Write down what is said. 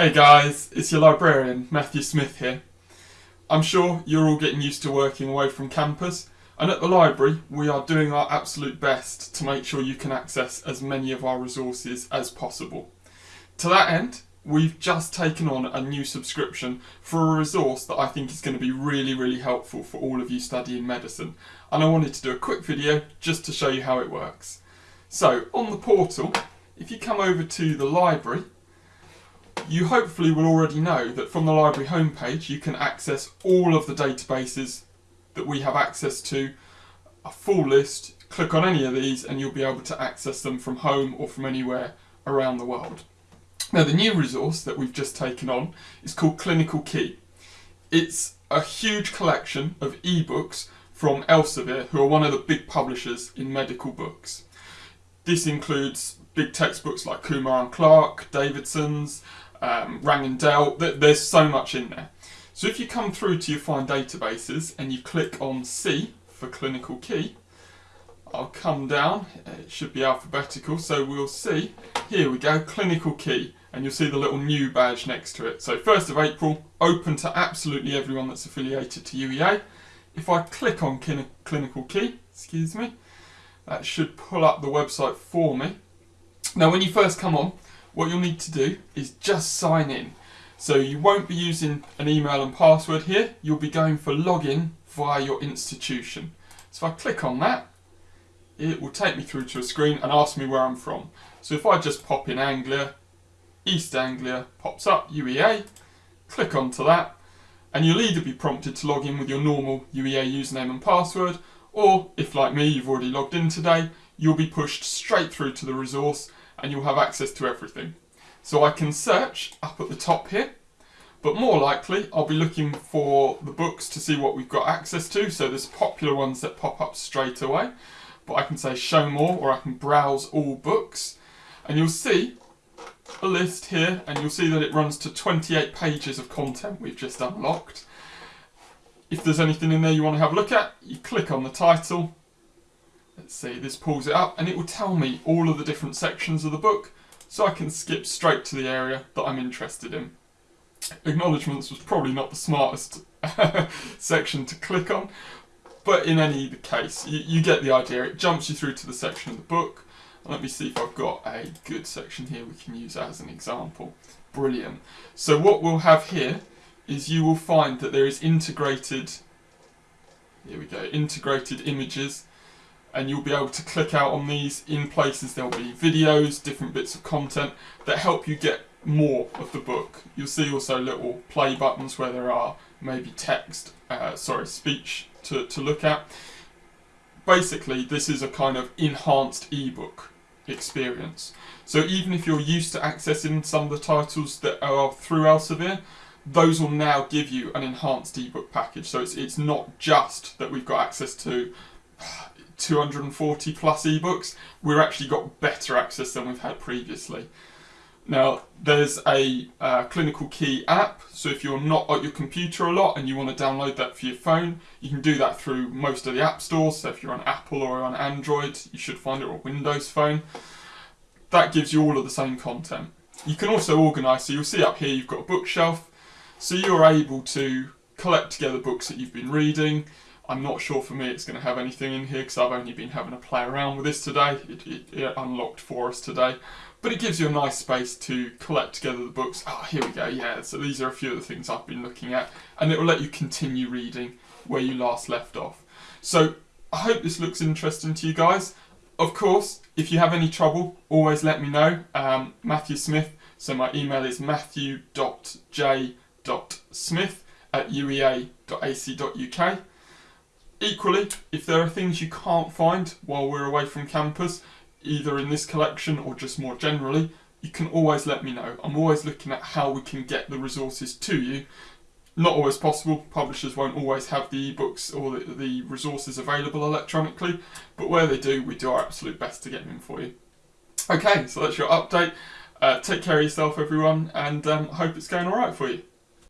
Hey guys, it's your librarian, Matthew Smith here. I'm sure you're all getting used to working away from campus, and at the library we are doing our absolute best to make sure you can access as many of our resources as possible. To that end, we've just taken on a new subscription for a resource that I think is going to be really, really helpful for all of you studying medicine, and I wanted to do a quick video just to show you how it works. So, on the portal, if you come over to the library, you hopefully will already know that from the library homepage you can access all of the databases that we have access to, a full list, click on any of these and you'll be able to access them from home or from anywhere around the world. Now the new resource that we've just taken on is called Clinical Key. It's a huge collection of ebooks from Elsevier, who are one of the big publishers in medical books. This includes big textbooks like Kumar and Clark, Davidson's, um, Rang and. There's so much in there. So if you come through to your Find Databases and you click on C for Clinical Key, I'll come down, it should be alphabetical, so we'll see, here we go, Clinical Key, and you'll see the little new badge next to it. So 1st of April, open to absolutely everyone that's affiliated to UEA. If I click on Clinical Key, excuse me, that should pull up the website for me. Now when you first come on, what you'll need to do is just sign in. So you won't be using an email and password here, you'll be going for login via your institution. So if I click on that, it will take me through to a screen and ask me where I'm from. So if I just pop in Anglia, East Anglia pops up, UEA, click onto that, and you'll either be prompted to log in with your normal UEA username and password, or if like me you've already logged in today, you'll be pushed straight through to the resource and you'll have access to everything. So I can search up at the top here, but more likely I'll be looking for the books to see what we've got access to. So there's popular ones that pop up straight away, but I can say show more or I can browse all books and you'll see a list here and you'll see that it runs to 28 pages of content we've just unlocked. If there's anything in there you want to have a look at, you click on the title Let's see, this pulls it up and it will tell me all of the different sections of the book so I can skip straight to the area that I'm interested in. Acknowledgements was probably not the smartest section to click on, but in any case, you, you, get the idea. It jumps you through to the section of the book. Let me see if I've got a good section here we can use as an example. Brilliant. So what we'll have here is you will find that there is integrated, here we go, integrated images and you'll be able to click out on these in places there'll be videos, different bits of content that help you get more of the book. You'll see also little play buttons where there are maybe text, uh, sorry, speech to, to look at. Basically, this is a kind of enhanced ebook experience. So even if you're used to accessing some of the titles that are through Elsevier, those will now give you an enhanced ebook package. So it's, it's not just that we've got access to 240 plus ebooks, we've actually got better access than we've had previously. Now, there's a uh, Clinical Key app, so if you're not at your computer a lot and you want to download that for your phone, you can do that through most of the app stores. So if you're on Apple or on Android, you should find it on Windows Phone. That gives you all of the same content. You can also organise, so you'll see up here you've got a bookshelf, so you're able to collect together books that you've been reading, I'm not sure for me it's going to have anything in here because I've only been having a play around with this today. It, it, it, unlocked for us today. But it gives you a nice space to collect together the books. Ah, oh, here we go, yeah. So these are a few of the things I've been looking at. And it will let you continue reading where you last left off. So I hope this looks interesting to you guys. Of course, if you have any trouble, always let me know. Um, Matthew Smith, so my email is matthew.j.smith at uea.ac.uk. Equally, if there are things you can't find while we're away from campus, either in this collection or just more generally, you can always let me know. I'm always looking at how we can get the resources to you. Not always possible, publishers won't always have the ebooks or the, the resources available electronically, but where they do, we do our absolute best to get them for you. Okay, so that's your update. Uh, take care of yourself everyone, and um, hope it's going alright for you.